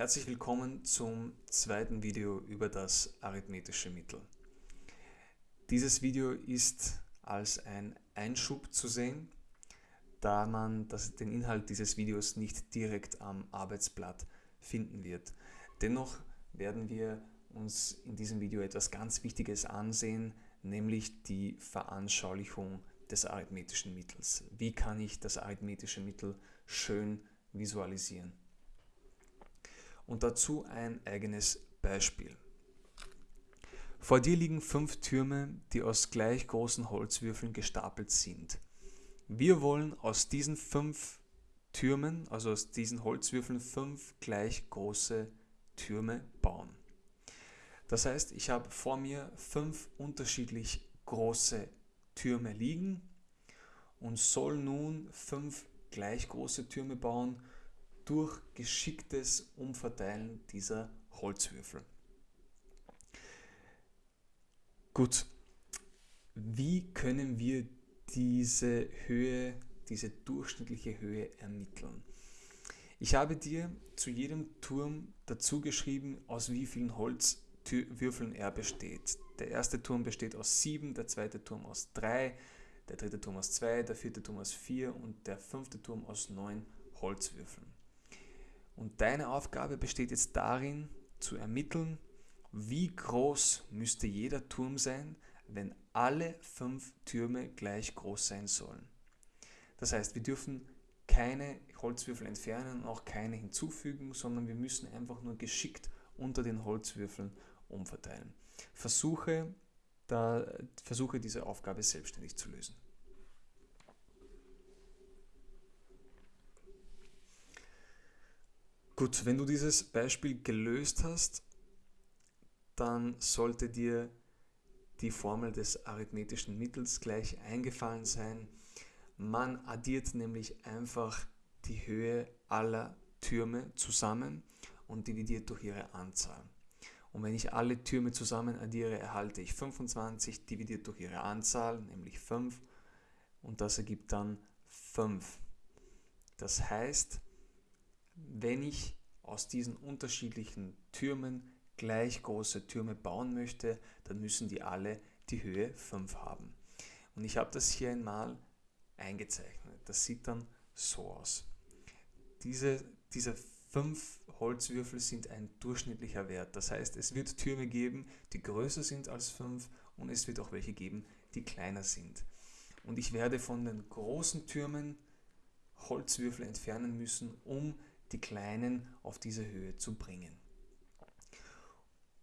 Herzlich willkommen zum zweiten Video über das arithmetische Mittel. Dieses Video ist als ein Einschub zu sehen, da man das, den Inhalt dieses Videos nicht direkt am Arbeitsblatt finden wird. Dennoch werden wir uns in diesem Video etwas ganz Wichtiges ansehen, nämlich die Veranschaulichung des arithmetischen Mittels. Wie kann ich das arithmetische Mittel schön visualisieren? Und dazu ein eigenes Beispiel. Vor dir liegen fünf Türme, die aus gleich großen Holzwürfeln gestapelt sind. Wir wollen aus diesen fünf Türmen, also aus diesen Holzwürfeln, fünf gleich große Türme bauen. Das heißt, ich habe vor mir fünf unterschiedlich große Türme liegen und soll nun fünf gleich große Türme bauen durch geschicktes Umverteilen dieser Holzwürfel. Gut, wie können wir diese Höhe, diese durchschnittliche Höhe ermitteln? Ich habe dir zu jedem Turm dazu geschrieben, aus wie vielen Holz Würfeln er besteht. Der erste Turm besteht aus 7, der zweite Turm aus 3, der dritte Turm aus 2, der vierte Turm aus 4 und der fünfte Turm aus 9 Holzwürfeln. Und deine Aufgabe besteht jetzt darin, zu ermitteln, wie groß müsste jeder Turm sein, wenn alle fünf Türme gleich groß sein sollen. Das heißt, wir dürfen keine Holzwürfel entfernen und auch keine hinzufügen, sondern wir müssen einfach nur geschickt unter den Holzwürfeln umverteilen. Versuche, da, versuche diese Aufgabe selbstständig zu lösen. Gut, wenn du dieses Beispiel gelöst hast, dann sollte dir die Formel des arithmetischen Mittels gleich eingefallen sein. Man addiert nämlich einfach die Höhe aller Türme zusammen und dividiert durch ihre Anzahl. Und wenn ich alle Türme zusammen addiere, erhalte ich 25 dividiert durch ihre Anzahl, nämlich 5. Und das ergibt dann 5. Das heißt, wenn ich aus diesen unterschiedlichen Türmen gleich große Türme bauen möchte, dann müssen die alle die Höhe 5 haben. Und ich habe das hier einmal eingezeichnet. Das sieht dann so aus. Diese, diese fünf Holzwürfel sind ein durchschnittlicher Wert. Das heißt, es wird Türme geben, die größer sind als 5 und es wird auch welche geben, die kleiner sind. Und ich werde von den großen Türmen Holzwürfel entfernen müssen, um die kleinen auf diese Höhe zu bringen.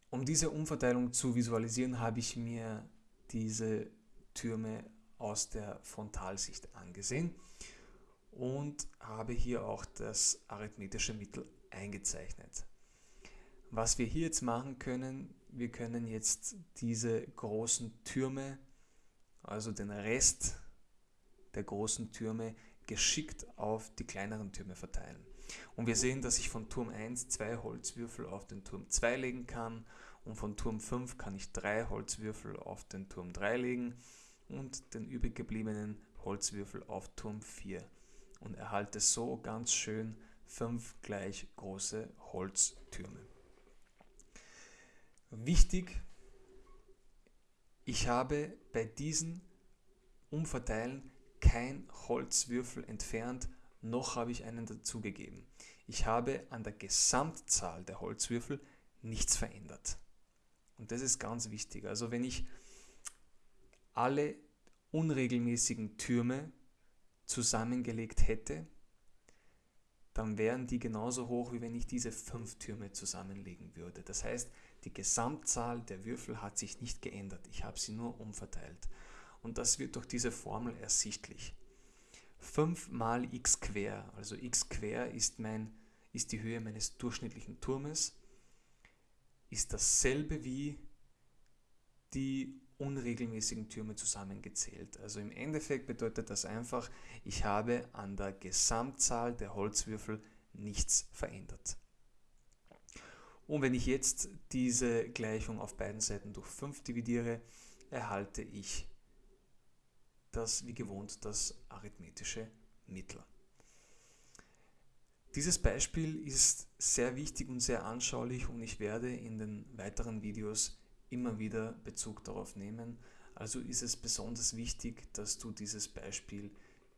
Um diese Umverteilung zu visualisieren, habe ich mir diese Türme aus der Frontalsicht angesehen und habe hier auch das arithmetische Mittel eingezeichnet. Was wir hier jetzt machen können, wir können jetzt diese großen Türme, also den Rest der großen Türme, geschickt auf die kleineren Türme verteilen. Und wir sehen, dass ich von Turm 1 zwei Holzwürfel auf den Turm 2 legen kann. Und von Turm 5 kann ich drei Holzwürfel auf den Turm 3 legen. Und den übrig gebliebenen Holzwürfel auf Turm 4 und erhalte so ganz schön fünf gleich große Holztürme. Wichtig, ich habe bei diesen Umverteilen kein Holzwürfel entfernt, noch habe ich einen dazugegeben. Ich habe an der Gesamtzahl der Holzwürfel nichts verändert. Und das ist ganz wichtig. Also wenn ich alle unregelmäßigen Türme zusammengelegt hätte, dann wären die genauso hoch, wie wenn ich diese fünf Türme zusammenlegen würde. Das heißt, die Gesamtzahl der Würfel hat sich nicht geändert. Ich habe sie nur umverteilt. Und das wird durch diese Formel ersichtlich. 5 mal x quer, also x quer ist, mein, ist die Höhe meines durchschnittlichen Turmes, ist dasselbe wie die unregelmäßigen Türme zusammengezählt. Also im Endeffekt bedeutet das einfach, ich habe an der Gesamtzahl der Holzwürfel nichts verändert. Und wenn ich jetzt diese Gleichung auf beiden Seiten durch 5 dividiere, erhalte ich das wie gewohnt das arithmetische Mittel. Dieses Beispiel ist sehr wichtig und sehr anschaulich und ich werde in den weiteren Videos immer wieder Bezug darauf nehmen. Also ist es besonders wichtig, dass du dieses Beispiel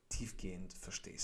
tiefgehend verstehst.